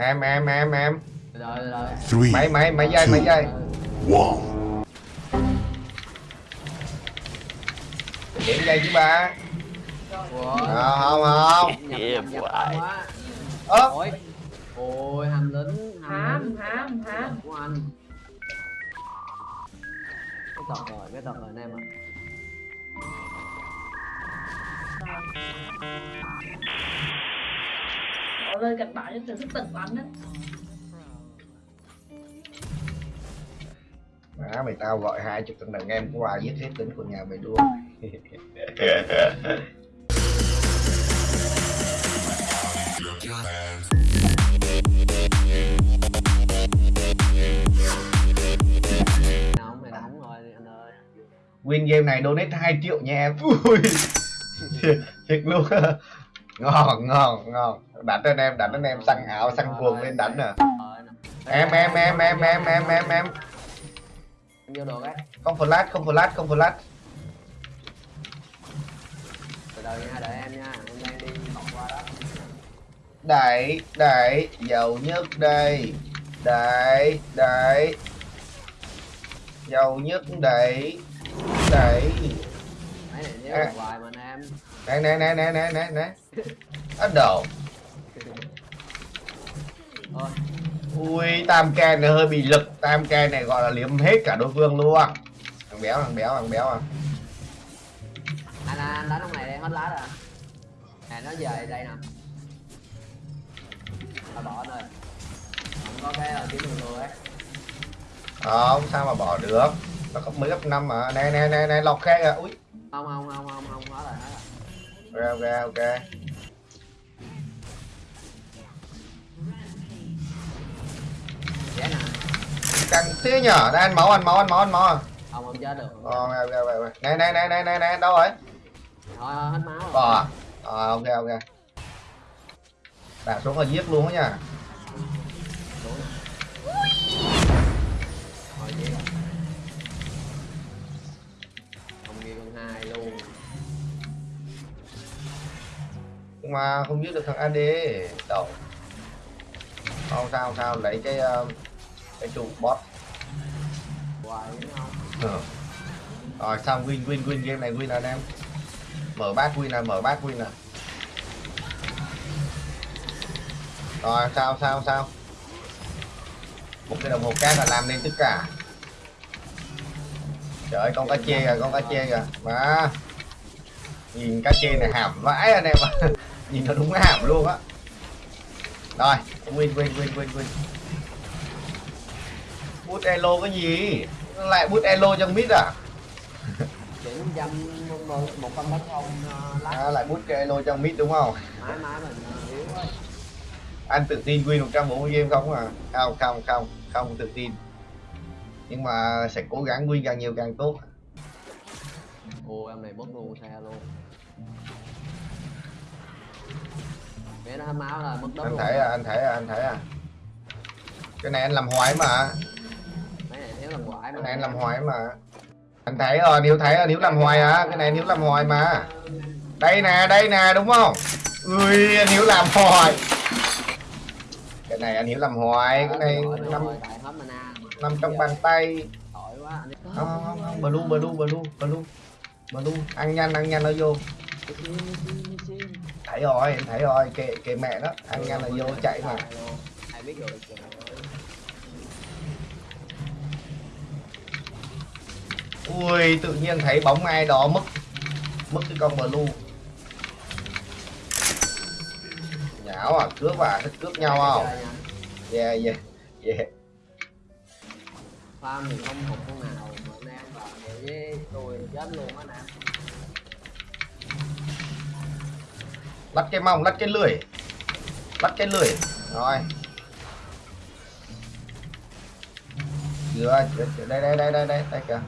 em em em em. Rồi rồi Three, máy máy máy dây máy dây điểm dây chứ ba. À, không không nhập, ơ. Ôi. Ôi hành lính hám hám hám của anh. Cái tật rồi cái tật rồi anh em ạ. à. Bỏ lên kịch bản cho từ thức tỉnh của anh á. Má mày tao gọi hai chục thằng đàn em qua giết hết tính của nhà mày luôn. Nóng mày nóng rồi anh ơi. Win game này donate 2 triệu nha em. Ui. Thiệt luôn ngon ngon ngon. Đánh anh em đánh anh em săn ảo săn cuồng lên đánh nè nè. em em em em em em em em. Em vô được ấy không flash không flash không flash. Từ từ nha đợi em nha. Em đang đi vòng qua đó. Đẩy đẩy dầu nhất đây. Đẩy đẩy. Dầu nhất đẩy đẩy. À. à. mà nè nè nè nè nè nè. Nè bắt đầu ui tam ca này hơi bị lực. Tam ca này gọi là liếm hết cả đối phương luôn. Thằng béo thằng béo thằng béo à. Anh anh đánh ông này đang hết lá rồi. Nè nó về đây nè. À bỏ ơi không có cái kiếm đường người ấy. Không sao mà bỏ được? Nó cấp mới cấp năm mà. Nè nè nè nè lọc khe kìa. Ui không không không không không hết rồi hết rồi ok ok ok. Dễ nè. Căng thế nhở? Đây ăn máu ăn máu ăn máu ăn máu à? Không không chết được. Ờ, ok ok ok nè nè nè nè nè nè đâu rồi? Thôi, hết máu rồi. À? Ờ, ok ok. Đạp xuống là giết luôn á nha mà không giết được thằng AD đâu? Không sao không sao. Lấy cái ờ, cái trụ bot. Ừ. rồi, xong, win win win game này, win anh em? Mở bát win là mở bát win là rồi sao sao sao. Một cái đồng hồ cát là làm nên tất cả. Trời ơi, con cá chê kìa, con cá chê kìa. Mà nhìn cá chê này hàm vãi anh em ạ. nhìn nó đúng hàm luôn á. Rồi win win win win win. Bút elo cái gì? Lại bút elo trong mid à? Chín trăm một trăm tấn không lát à, lại bút cái elo trong mid đúng không? Mãi mãi mình ờ, yếu quá. Anh tự tin win 140 game không à? Không không không không tự tin. Nhưng mà sẽ cố gắng win càng nhiều càng tốt. Ồ em này mất luôn xe luôn bé nó hết máu là mất đất anh thấy à anh thấy à anh thấy à. Cái này anh làm hoài mà. Mấy này nếu làm quải mà. Cái này anh làm hoài mà. Anh thấy rồi nếu thấy là nếu làm hoài à. Cái này nếu làm hoài mà. Đây nè đây nè đúng không? Ui anh hiếu làm hoài. Cái này anh hiếu làm hoài cái này nằm nằm trong bàn tay. Không không không blue blue blue blue blue ăn nhanh ăn nhanh nó vô thấy rồi, em thấy rồi. Kệ kệ mẹ đó. Ăn nhanh là vô chạy mà. Ai biết ui, tự nhiên thấy bóng ai đó mất mất cái con blue. Nhão à cướp à thích cướp nhau không? Yeah yeah yeah. Farm thì không một con nào mà nam vào với tôi chết luôn á nè lắt cái mông lắt cái lưỡi. Lắt cái lưỡi. Rồi. Chưa, chưa- chưa- đây đây đây đây đây đây kìa.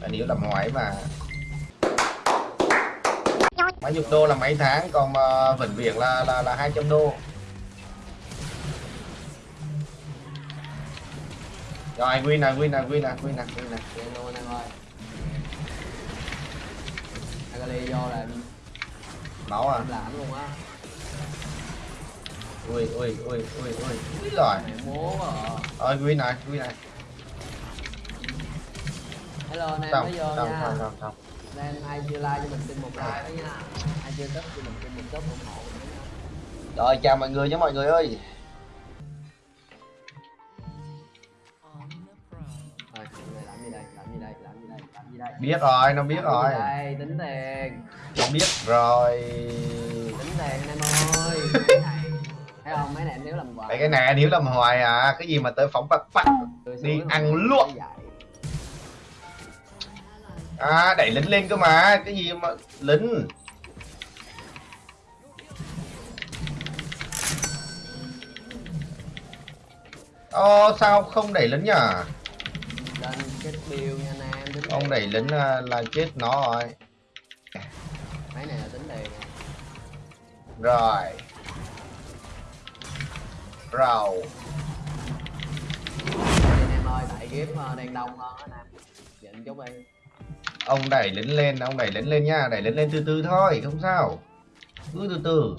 Là nếu làm hoài mà. Mấy chục đô là mấy tháng, còn mà vĩnh viễn là là là hai trăm đô. Rồi win nè win nè win nè win nè win nè Piano anh em ơi Agali vô là máu à. làm luôn á. Ui ui ui ui ui. Ui rồi múa à. Ơi quý này quý này. Hello anh em mới vô xong nha. xong xong xong nên ai chưa like cho mình xin một like đó nha. Ai chưa thích cho mình xin một chút ủng hộ mình nha. Rồi chào mọi người nhé mọi người ơi gì đây? Biết rồi nó biết rồi. đây tính tiền. Nó biết rồi. Tính tiền em ơi. Cái này thấy không? Mấy này em nếu làm Tại cái này nếu làm hoài à cái gì mà tới phóng bạc Tôi đi ăn luôn. à đẩy lính lên cơ mà cái gì mà lính. Ồ sao không đẩy lính nhở lên cái bill nha tính ông đẩy lính à, là chết nó rồi. Mấy này là tính nè. rồi. Anh em ơi tại ờ, đang đông hơn á nè nhịn chút đi. Ông đẩy lính lên ông đẩy lính lên nha đẩy lính lên từ từ thôi không sao. Cứ từ từ.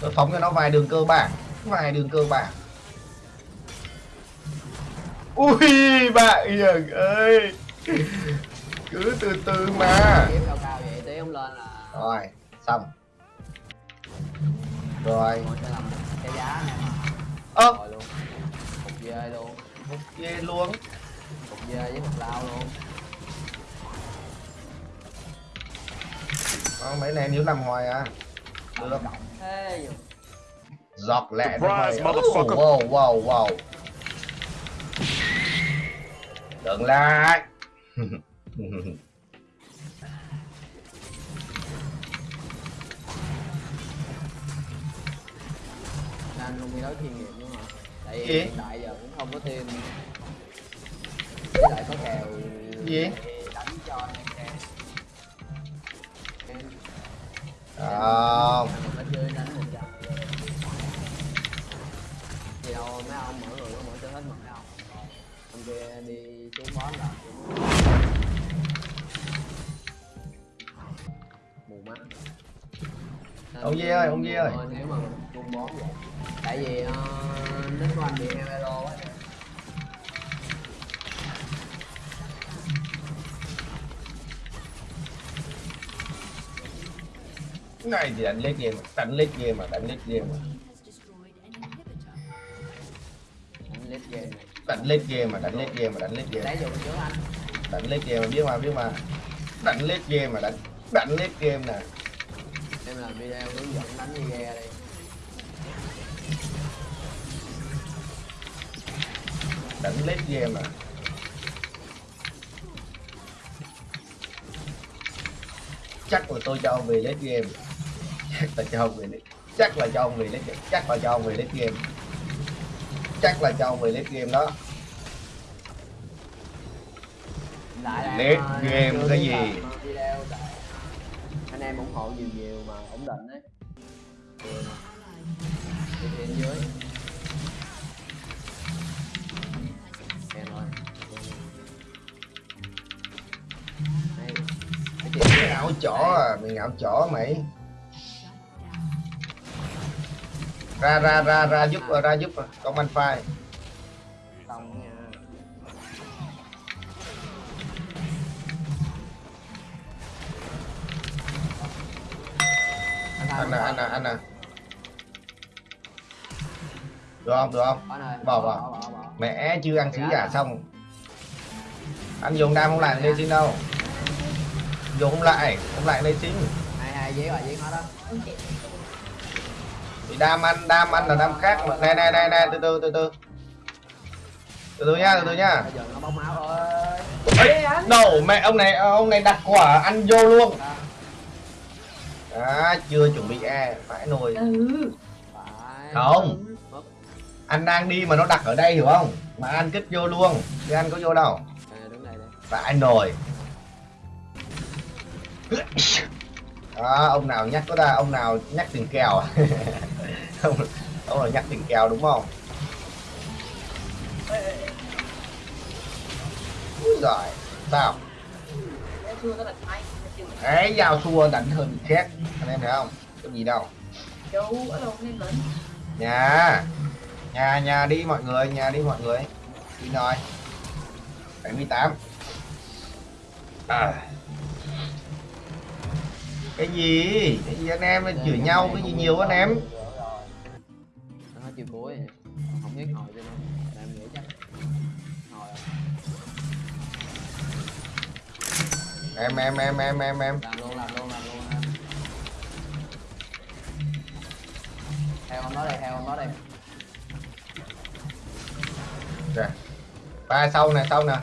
Tôi phóng cho nó vài đường cơ bản vài đường cơ bản ui bạn hiền ơi. Cứ từ từ mà. Kiếp cao cao vậy tí không lên là rồi xong. Rồi. Ngồi sẽ làm cái giá nè ơ. Rồi luôn cục dê luôn một dê luôn cục dê với một lao luôn Ờ, mấy này nếu làm hoài à? Được. Nhỉ giọt lẹ thôi. wow wow wow đừng lại. Nên không thi đấu chuyên nghiệp nữa mà tại vì hiện tại giờ cũng không có team với lại có kèo Gì? đánh cho anh em em. À, mình phải chơi đánh một trận gì đâu mấy ông mỗi kia đi xuống boss là mù mắt Ông Dê ơi, ông Dê ơi. nếu mà xuống boss vậy. Tại vì uh, nếu của anh bị hero á cái này thì đánh lết game mà đánh lết game mà đánh lết game mà. Anh lít game này đánh lết game mà đánh lết game mà đánh lết game. Đánh lết game mà biết mà biết mà. Đánh lết game mà đánh đánh lết game nè. Em làm video hướng dẫn đánh như ghe đi. Đánh lết game mà. Chắc là tôi cho ông về lết game. Chắc là cho ông về lết chắc là cho ông về lết game. Chắc là cho ông về lết game chắc là cho ông về lết game đó. Ờ, game cái gì? video anh em ủng hộ nhiều nhiều mà ổn định đấy. Phía dưới. Cái chuyện mày ngạo chó à mày ngạo chó mày ra ra ra ra giúp ra giúp công anh phai anh nè anh nè anh nè được không được không? Bỏ Bỏ, mẹ chưa ăn xí giả xong. Anh dùng đam không lại lên xin đâu. Dùng không lại không lại lên xin hai hai giấy rồi giấy hết đó thì đam ăn đam ăn là đam khác. Mà nè nè nè nè từ từ từ từ. Từ từ nha từ từ nha đầu mẹ ông này ông này đặt quả ăn vô luôn. Đó, à, chưa chuẩn bị e phải nồi. Ừ. Không. Anh đang đi mà nó đặt ở đây hiểu không? Mà anh kích vô luôn. Chứ anh có vô đâu. Phải nồi đó ông nào nhắc có ra ông nào nhắc tiền kèo. Ông, ông nào nhắc tiền kèo đúng không? Úi giời sao? Xưa đấy giao xua đánh hơn người khác anh em thấy không? Có gì đâu. Nhà nhà nhà đi mọi người nhà đi mọi người. Đi rồi. 78 à cái gì? Cái gì anh em? Chửi nhau cái gì nhiều anh em? nó chiều cuối không biết hồi cho nó. Em nghĩ chắc. Hồi em em em em em em. Làm luôn làm luôn làm luôn em. Theo ông đó đây theo ông đó đây. Rồi. ba sau nè sau nè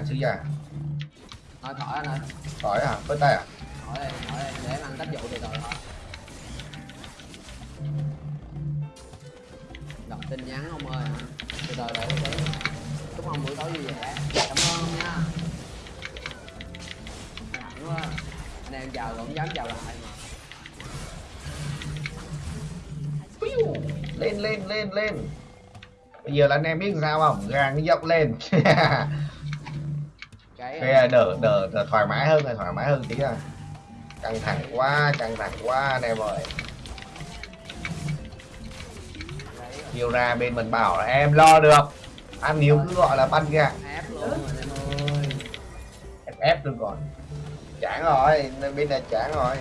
anh sứ già anh thôi khỏi anh ơi. Khỏi à với tay à? Khỏi đây để ăn cách dụ từ từ thôi đọc tin nhắn ông ơi. Hả từ từ để để chúc ông buổi tối vui vẻ. Cảm ơn nha. Nặng quá anh em chào rồi không dám chào lại mà. Lên lên lên lên. Bây giờ là anh em biết sao không? Gàng dốc lên cái cái đỡ đỡ đỡ thoải mái hơn rồi thoải mái hơn tí à. Căng thẳng quá, căng thẳng quá anh em ơi nhiều ra bên mình bảo là, em lo được. Anh nhiều cứ gọi là banh ra ép rồi em ép luôn còn. Chán rồi, nên bên này chán rồi.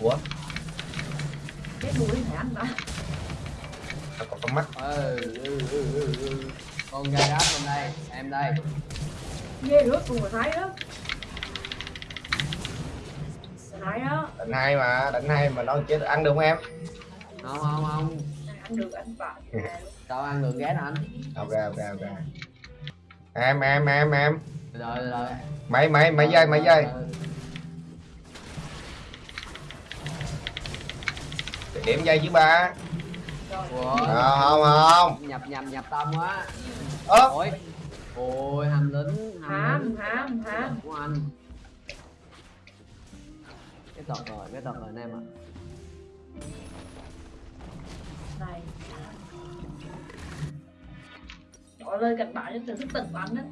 Ủa? Cái đuôi này anh đã nó còn con mắt. Ừ, ừ, ừ, ừ, ừ. con gai đáp bên đây em đây. Ghê rớt cùng mà thấy đó thấy đó đánh hai mà đánh hai mà nó chết ăn được không em? Không không không. Ăn được anh bảo đâu ăn được ghé nè anh. Ok ok ok. Em em em em. Rồi rồi. Mấy mấy mấy giây mấy giây? Để điểm giây chứ ba à, không không. Nhập nhập nhập tâm quá. Ớ ôi. Ôi hàm lính hàm ham ham của anh. Cái tật rồi cái tật rồi anh em ạ. Này. Gọi lên kịch bản cho từ thức tỉnh bắn á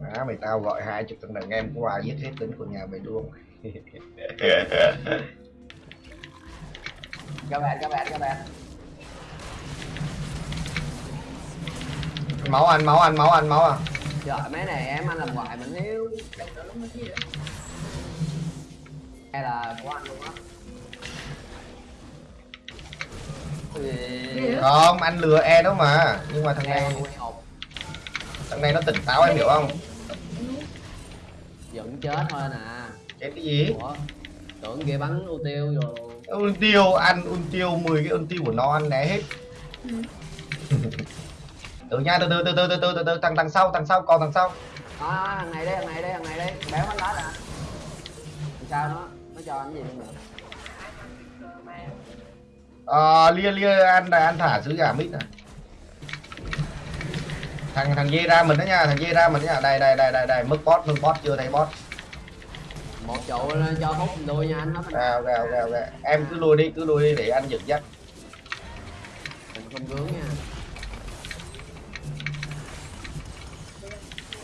má mày tao gọi hai chục thằng đàn em qua giết hết tính của nhà mày luôn các bạn các bạn các bạn. Máu anh máu anh máu anh máu à. Trời mấy này em anh làm hoài mình hiếu hay là của anh luôn á. Không anh lừa e đó mà. Nhưng mà thằng em này thằng này nó tỉnh táo em hiểu không? Vẫn chết thôi nè. Chết cái gì? Ủa tưởng kia bắn ưu tiêu rồi un tiêu ăn un tiêu 10 cái un tiêu của nó ăn né hết. Từ nha từ từ từ từ từ từ từ từ thằng thằng sau thằng sau còn thằng sau. Đó thằng này đây thằng này đây thằng này đây. Béo bánh lá nè. Sao nó nó cho anh gì được. Ờ lia lia ăn ăn thả sứ giả mít này thằng thằng dê ra mình đó nha thằng dê ra mình đó nha. Đây đây đây đây đây mức boss mức boss chưa thấy boss một trụ lên cho hút đuôi nha anh nó à, ok ok ok. Em cứ lui đi cứ lui đi để anh dẫn dắt. Mình không vướng nha.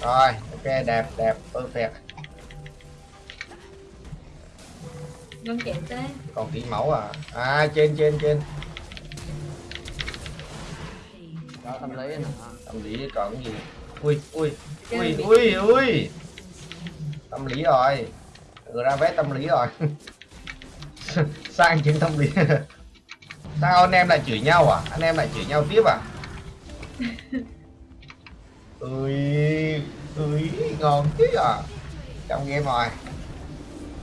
Rồi ok đẹp đẹp perfect. Ngân chém thế. Còn tí máu à? À trên trên trên. Cho tâm lý nè tâm lý còn gì? Ui ui ui ui ui. Tâm lý rồi ừ, ra vé tâm lý rồi. Sang trên tâm lý. Sao anh em lại chửi nhau à? Anh em lại chửi nhau tiếp à? Ui ui ngon thế à? Trong game rồi